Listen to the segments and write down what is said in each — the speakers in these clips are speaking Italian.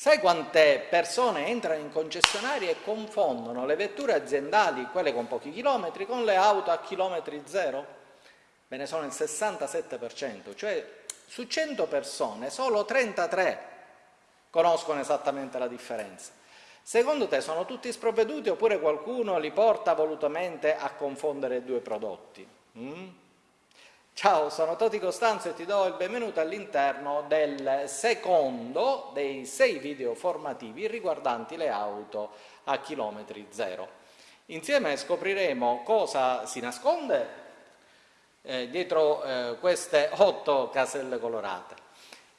Sai quante persone entrano in concessionarie e confondono le vetture aziendali, quelle con pochi chilometri, con le auto a chilometri zero? Ve ne sono il 67%, cioè su 100 persone solo 33 conoscono esattamente la differenza. Secondo te sono tutti sprovveduti oppure qualcuno li porta volutamente a confondere due prodotti? Mm? Ciao, sono Toti Costanzo e ti do il benvenuto all'interno del secondo dei sei video formativi riguardanti le auto a chilometri zero. Insieme scopriremo cosa si nasconde eh, dietro eh, queste otto caselle colorate.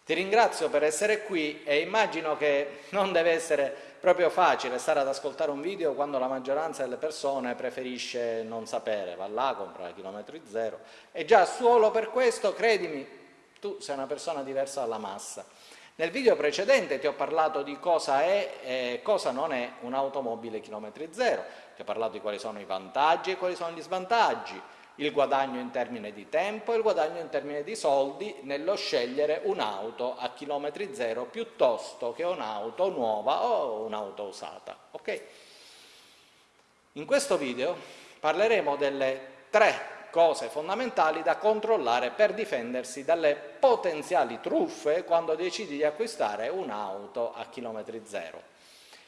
Ti ringrazio per essere qui e immagino che non deve essere proprio facile stare ad ascoltare un video quando la maggioranza delle persone preferisce non sapere, va là, compra chilometri zero. E già solo per questo, credimi, tu sei una persona diversa dalla massa. Nel video precedente ti ho parlato di cosa è e cosa non è un'automobile chilometri zero, ti ho parlato di quali sono i vantaggi e quali sono gli svantaggi, il guadagno in termini di tempo e il guadagno in termini di soldi nello scegliere un'auto a chilometri zero piuttosto che un'auto nuova o un'auto usata. Okay? In questo video parleremo delle tre cose fondamentali da controllare per difendersi dalle potenziali truffe quando decidi di acquistare un'auto a chilometri zero.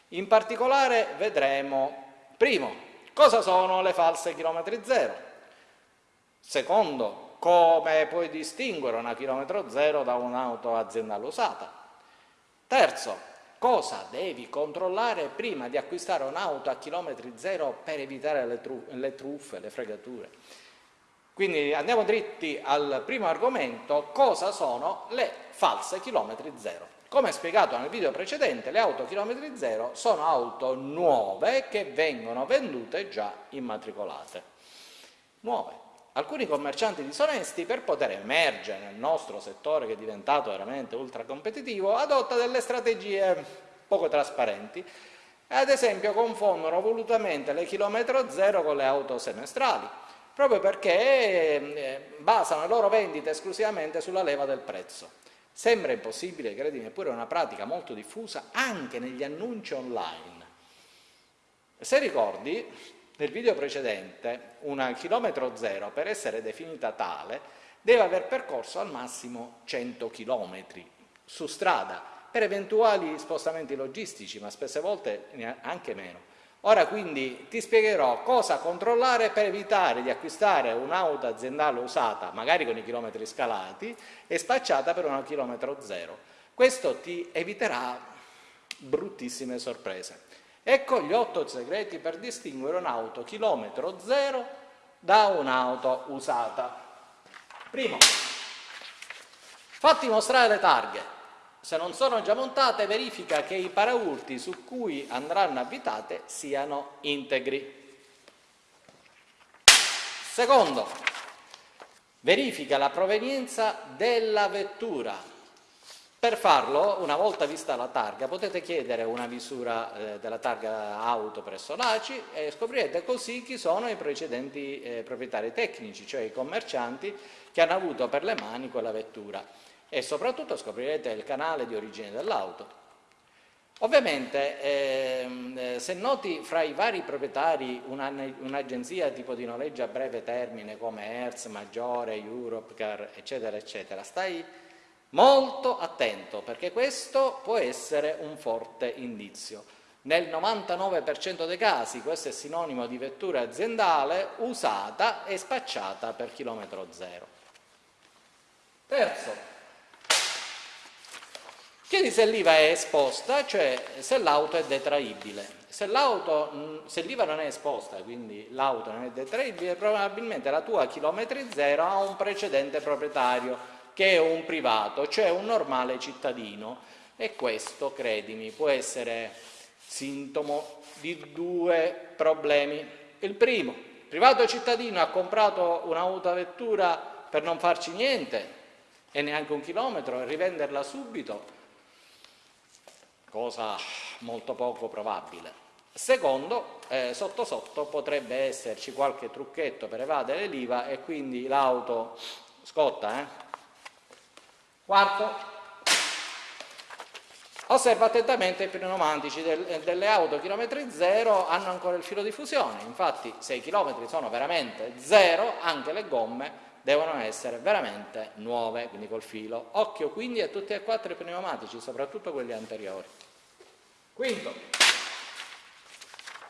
In particolare vedremo, primo, cosa sono le false chilometri zero, Secondo, come puoi distinguere una chilometro zero da un'auto aziendale usata? Terzo, cosa devi controllare prima di acquistare un'auto a chilometri zero per evitare le, tru le truffe, le fregature? Quindi andiamo dritti al primo argomento, cosa sono le false chilometri zero? Come spiegato nel video precedente, le auto chilometri zero sono auto nuove che vengono vendute già immatricolate. Nuove. Alcuni commercianti disonesti, per poter emergere nel nostro settore che è diventato veramente ultra competitivo, adotta delle strategie poco trasparenti ad esempio confondono volutamente le chilometro zero con le auto semestrali, proprio perché eh, basano le loro vendite esclusivamente sulla leva del prezzo. Sembra impossibile, credimi, eppure è una pratica molto diffusa anche negli annunci online. Se ricordi, nel video precedente, una chilometro zero, per essere definita tale, deve aver percorso al massimo 100 km su strada, per eventuali spostamenti logistici, ma spesse volte anche meno. Ora quindi ti spiegherò cosa controllare per evitare di acquistare un'auto aziendale usata, magari con i chilometri scalati, e spacciata per una chilometro zero. Questo ti eviterà bruttissime sorprese. Ecco gli otto segreti per distinguere un'auto chilometro zero da un'auto usata. Primo, fatti mostrare le targhe. Se non sono già montate, verifica che i paraurti su cui andranno abitate siano integri. Secondo, verifica la provenienza della vettura. Per farlo, una volta vista la targa, potete chiedere una misura eh, della targa auto presso l'ACI e scoprirete così chi sono i precedenti eh, proprietari tecnici, cioè i commercianti che hanno avuto per le mani quella vettura e soprattutto scoprirete il canale di origine dell'auto. Ovviamente ehm, eh, se noti fra i vari proprietari un'agenzia un tipo di noleggio a breve termine come Hertz, Maggiore, Europcar, eccetera, eccetera, stai Molto attento, perché questo può essere un forte indizio. Nel 99% dei casi questo è sinonimo di vettura aziendale usata e spacciata per chilometro zero. Terzo, chiedi se l'IVA è esposta, cioè se l'auto è detraibile. Se l'IVA non è esposta, quindi l'auto non è detraibile, probabilmente la tua chilometri zero ha un precedente proprietario che è un privato, cioè un normale cittadino e questo, credimi, può essere sintomo di due problemi. Il primo, il privato cittadino ha comprato un'autovettura per non farci niente e neanche un chilometro e rivenderla subito, cosa molto poco probabile. Secondo, eh, sotto sotto potrebbe esserci qualche trucchetto per evadere l'IVA e quindi l'auto scotta, eh? Quarto, Osserva attentamente i pneumatici del, delle auto chilometri zero hanno ancora il filo di fusione, infatti se i chilometri sono veramente zero anche le gomme devono essere veramente nuove, quindi col filo. Occhio quindi a tutti e quattro i pneumatici, soprattutto quelli anteriori. Quinto,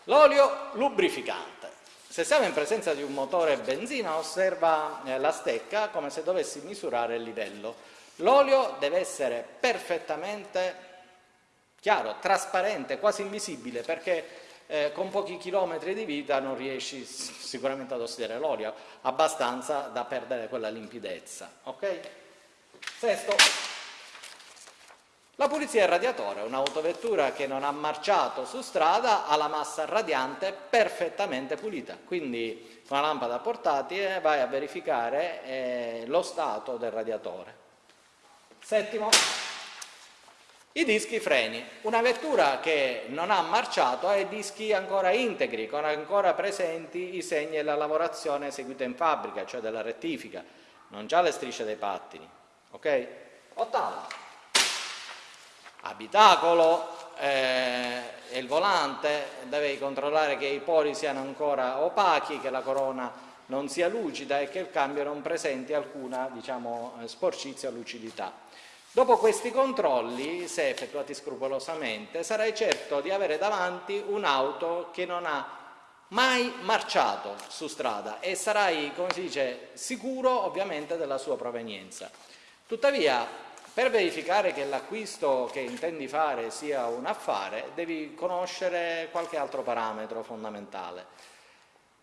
l'olio lubrificante. Se siamo in presenza di un motore benzina osserva eh, la stecca come se dovessi misurare il livello. L'olio deve essere perfettamente chiaro, trasparente, quasi invisibile perché eh, con pochi chilometri di vita non riesci sicuramente ad ossidare l'olio abbastanza da perdere quella limpidezza. Okay? Sesto, la pulizia del radiatore, un'autovettura che non ha marciato su strada ha la massa radiante perfettamente pulita, quindi con una lampada portatile vai a verificare eh, lo stato del radiatore. Settimo, i dischi freni. Una vettura che non ha marciato ha i dischi ancora integri, con ancora presenti i segni della lavorazione eseguita in fabbrica, cioè della rettifica, non già le strisce dei pattini. Ok? Ottavo abitacolo eh, il volante, devi controllare che i pori siano ancora opachi, che la corona non sia lucida e che il cambio non presenti alcuna diciamo, eh, sporcizia o lucidità. Dopo questi controlli, se effettuati scrupolosamente, sarai certo di avere davanti un'auto che non ha mai marciato su strada e sarai, come si dice, sicuro ovviamente della sua provenienza. Tuttavia, per verificare che l'acquisto che intendi fare sia un affare, devi conoscere qualche altro parametro fondamentale.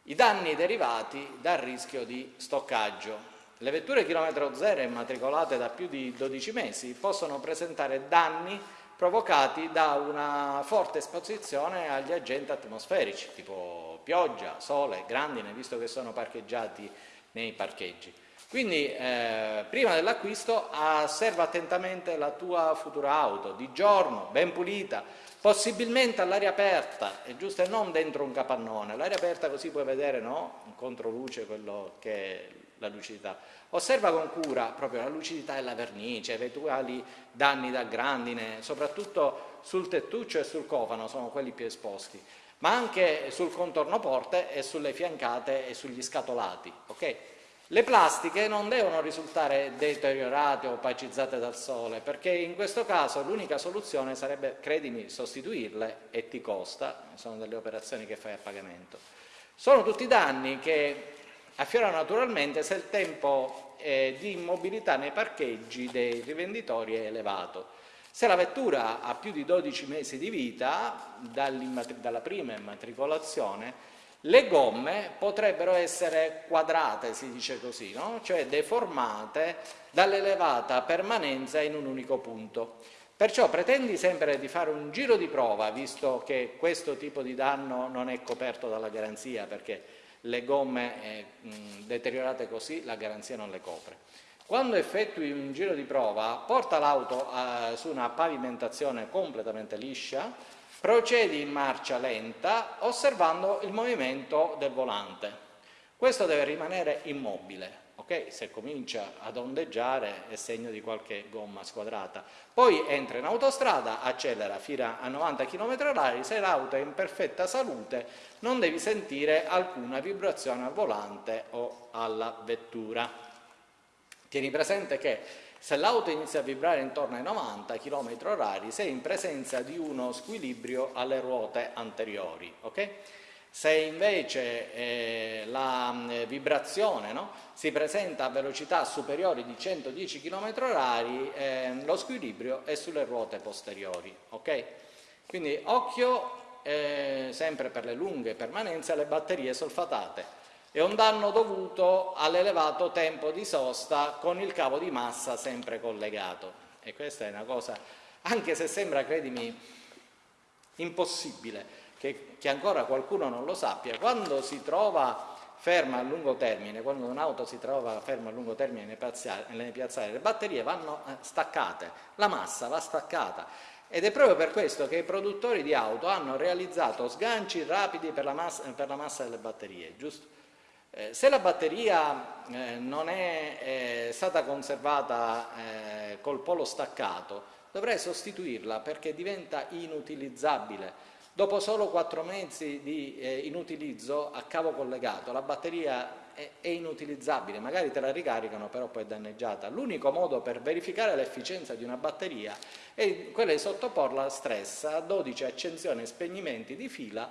I danni derivati dal rischio di stoccaggio. Le vetture chilometro zero immatricolate da più di 12 mesi possono presentare danni provocati da una forte esposizione agli agenti atmosferici, tipo pioggia, sole, grandine, visto che sono parcheggiati nei parcheggi. Quindi eh, prima dell'acquisto osserva attentamente la tua futura auto, di giorno, ben pulita, possibilmente all'aria aperta, è giusto e non dentro un capannone, l'aria aperta così puoi vedere no? in controluce quello che è la lucidità. Osserva con cura proprio la lucidità e la vernice, eventuali danni da grandine, soprattutto sul tettuccio e sul cofano sono quelli più esposti, ma anche sul contorno porte e sulle fiancate e sugli scatolati. Okay? Le plastiche non devono risultare deteriorate o opacizzate dal sole, perché in questo caso l'unica soluzione sarebbe, credimi, sostituirle e ti costa, sono delle operazioni che fai a pagamento. Sono tutti danni che affiorano naturalmente se il tempo eh, di immobilità nei parcheggi dei rivenditori è elevato. Se la vettura ha più di 12 mesi di vita, dalla prima immatricolazione, le gomme potrebbero essere quadrate, si dice così, no? cioè deformate dall'elevata permanenza in un unico punto. Perciò pretendi sempre di fare un giro di prova, visto che questo tipo di danno non è coperto dalla garanzia, perché le gomme eh, deteriorate così la garanzia non le copre. Quando effettui un giro di prova, porta l'auto eh, su una pavimentazione completamente liscia, Procedi in marcia lenta osservando il movimento del volante. Questo deve rimanere immobile, ok? Se comincia ad ondeggiare è segno di qualche gomma squadrata. Poi entra in autostrada, accelera fino a 90 km h se l'auto è in perfetta salute non devi sentire alcuna vibrazione al volante o alla vettura. Tieni presente che se l'auto inizia a vibrare intorno ai 90 km h sei in presenza di uno squilibrio alle ruote anteriori. Okay? Se invece eh, la eh, vibrazione no, si presenta a velocità superiori di 110 km h eh, lo squilibrio è sulle ruote posteriori. Okay? Quindi occhio eh, sempre per le lunghe permanenze alle batterie solfatate è un danno dovuto all'elevato tempo di sosta con il cavo di massa sempre collegato. E questa è una cosa, anche se sembra, credimi, impossibile che, che ancora qualcuno non lo sappia, quando si trova ferma a lungo termine, quando un'auto si trova ferma a lungo termine nei piazzali, le batterie vanno eh, staccate, la massa va staccata ed è proprio per questo che i produttori di auto hanno realizzato sganci rapidi per la massa, per la massa delle batterie, giusto? Eh, se la batteria eh, non è eh, stata conservata col polo staccato, dovrei sostituirla perché diventa inutilizzabile. Dopo solo quattro mesi di inutilizzo a cavo collegato la batteria è, inutilizzabile, magari te la ricaricano però poi è danneggiata. L'unico modo per verificare l'efficienza di una batteria è quello di sottoporla a stress a 12 accensioni e spegnimenti di fila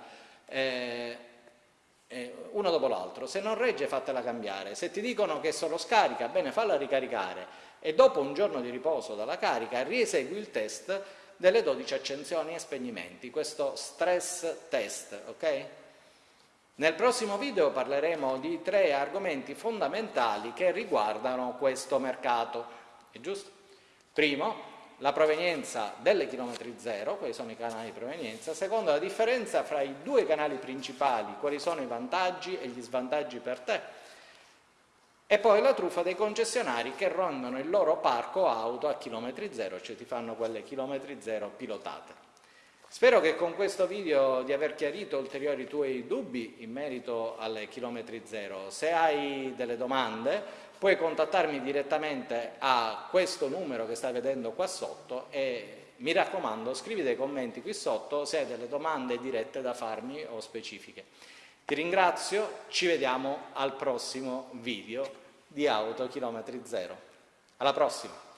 eh, uno dopo l'altro. Se non regge fatela cambiare, se ti dicono che solo scarica, bene falla ricaricare e dopo un giorno di riposo dalla carica riesegui il test delle 12 accensioni e spegnimenti, questo stress test, ok? Nel prossimo video parleremo di tre argomenti fondamentali che riguardano questo mercato, è giusto? Primo, la provenienza delle chilometri zero, quali sono i canali di provenienza, secondo la differenza fra i due canali principali, quali sono i vantaggi e gli svantaggi per te, e poi la truffa dei concessionari che rendono il loro parco auto a chilometri zero, cioè ti fanno quelle chilometri zero pilotate. Spero che con questo video di aver chiarito ulteriori tuoi dubbi in merito alle chilometri zero. Se hai delle domande puoi contattarmi direttamente a questo numero che stai vedendo qua sotto e mi raccomando scrivi dei commenti qui sotto se hai delle domande dirette da farmi o specifiche. Ti ringrazio, ci vediamo al prossimo video di Auto Chilometri Zero. Alla prossima!